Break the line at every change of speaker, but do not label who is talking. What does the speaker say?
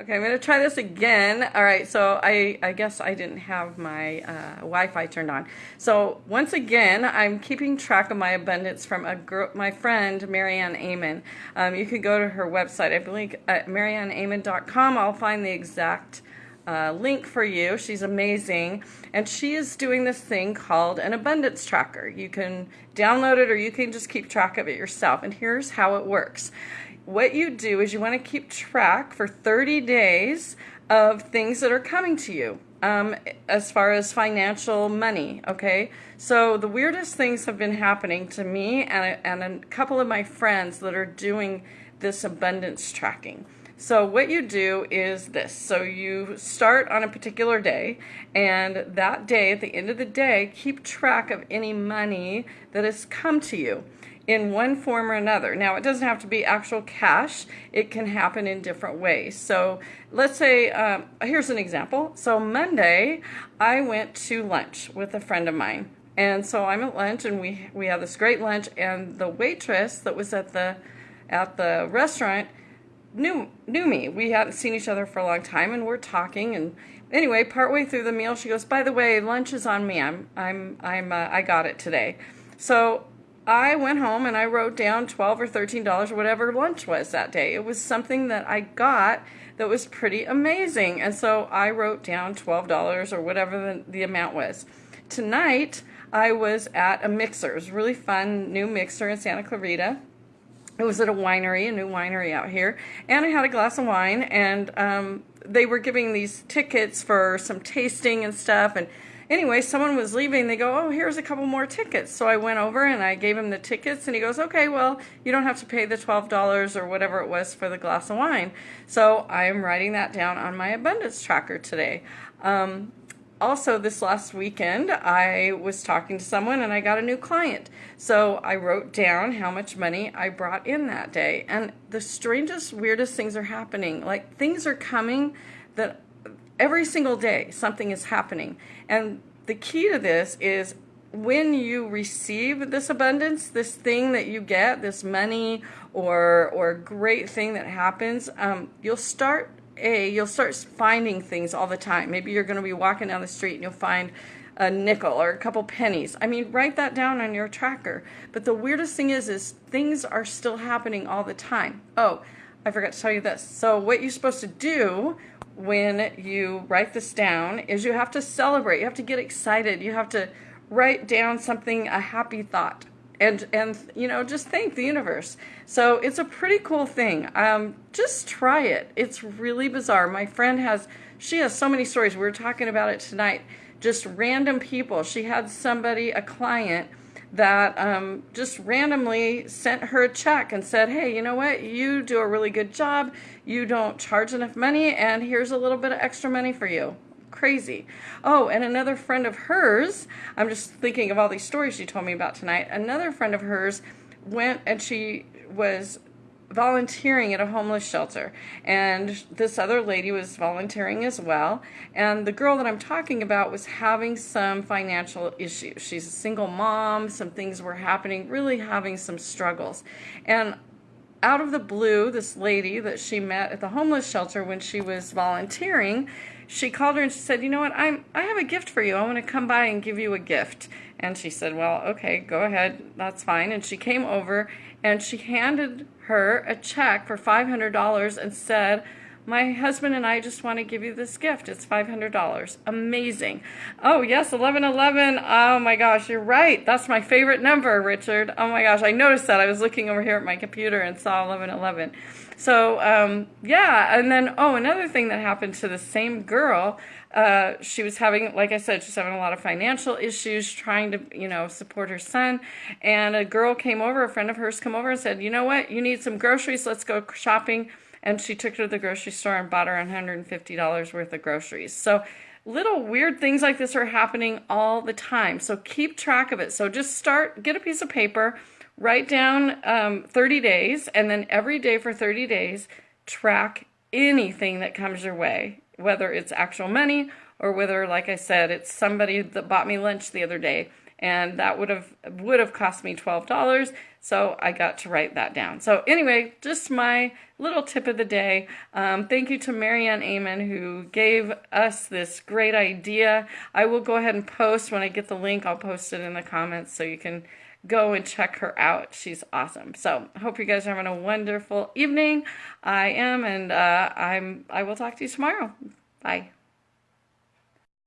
Okay, I'm to try this again. All right, so I, I guess I didn't have my uh, Wi-Fi turned on. So once again, I'm keeping track of my abundance from a girl, my friend, Marianne Amon. Um, you can go to her website, I believe at marianneamon.com. I'll find the exact uh, link for you. She's amazing. And she is doing this thing called an abundance tracker. You can download it or you can just keep track of it yourself. And here's how it works what you do is you want to keep track for 30 days of things that are coming to you um, as far as financial money, okay? So the weirdest things have been happening to me and a, and a couple of my friends that are doing this abundance tracking. So what you do is this. So you start on a particular day and that day, at the end of the day, keep track of any money that has come to you in one form or another. Now, it doesn't have to be actual cash. It can happen in different ways. So let's say, um, here's an example. So Monday, I went to lunch with a friend of mine. And so I'm at lunch and we, we had this great lunch and the waitress that was at the, at the restaurant knew, knew me. We hadn't seen each other for a long time and we're talking and anyway, partway through the meal, she goes, by the way, lunch is on me. I'm, I'm, I'm, uh, I got it today. So I went home and I wrote down 12 or 13 dollars or whatever lunch was that day. It was something that I got that was pretty amazing. And so I wrote down $12 or whatever the, the amount was. Tonight I was at a mixer. It was really fun new mixer in Santa Clarita. It was at a winery, a new winery out here, and I had a glass of wine, and um, they were giving these tickets for some tasting and stuff, and anyway, someone was leaving. They go, oh, here's a couple more tickets. So I went over and I gave him the tickets, and he goes, okay, well, you don't have to pay the $12 or whatever it was for the glass of wine. So I am writing that down on my abundance tracker today. Um, also, this last weekend, I was talking to someone and I got a new client. So I wrote down how much money I brought in that day. And the strangest, weirdest things are happening. Like things are coming that every single day something is happening. And the key to this is when you receive this abundance, this thing that you get, this money or or great thing that happens, um, you'll start a you'll start finding things all the time. Maybe you're going to be walking down the street and you'll find a nickel or a couple pennies. I mean, write that down on your tracker. But the weirdest thing is, is things are still happening all the time. Oh, I forgot to tell you this. So what you're supposed to do when you write this down is you have to celebrate. You have to get excited. You have to write down something, a happy thought. And, and you know, just thank the universe. So it's a pretty cool thing. Um, just try it. It's really bizarre. My friend has, she has so many stories. We were talking about it tonight. Just random people. She had somebody, a client, that um, just randomly sent her a check and said, hey, you know what? You do a really good job. You don't charge enough money, and here's a little bit of extra money for you. Crazy. Oh, and another friend of hers, I'm just thinking of all these stories she told me about tonight. Another friend of hers went and she was volunteering at a homeless shelter. And this other lady was volunteering as well. And the girl that I'm talking about was having some financial issues. She's a single mom. Some things were happening really having some struggles. And out of the blue this lady that she met at the homeless shelter when she was volunteering she called her and she said you know what? I'm I have a gift for you. I want to come by and give you a gift. And she said well okay go ahead. That's fine. And she came over and she handed her a check for $500 and said, my husband and I just want to give you this gift. It's $500. Amazing. Oh, yes, 1111. Oh my gosh, you're right. That's my favorite number, Richard. Oh my gosh, I noticed that. I was looking over here at my computer and saw 1111. So, um, yeah, and then, oh, another thing that happened to the same girl uh, she was having, like I said, she's having a lot of financial issues, trying to, you know, support her son. And a girl came over, a friend of hers come over and said, you know what, you need some groceries, let's go shopping. And she took her to the grocery store and bought her $150 worth of groceries. So little weird things like this are happening all the time. So keep track of it. So just start, get a piece of paper, write down um, 30 days, and then every day for 30 days, track anything that comes your way whether it's actual money or whether, like I said, it's somebody that bought me lunch the other day and that would have would have cost me $12 so i got to write that down. So anyway just my little tip of the day. Um, thank you to Marianne Amon who gave us this great idea. I will go ahead and post when i get the link i'll post it in the comments so you can go and check her out. She's awesome. So hope you guys are having a wonderful evening. I am and uh, i'm i will talk to you tomorrow. Bye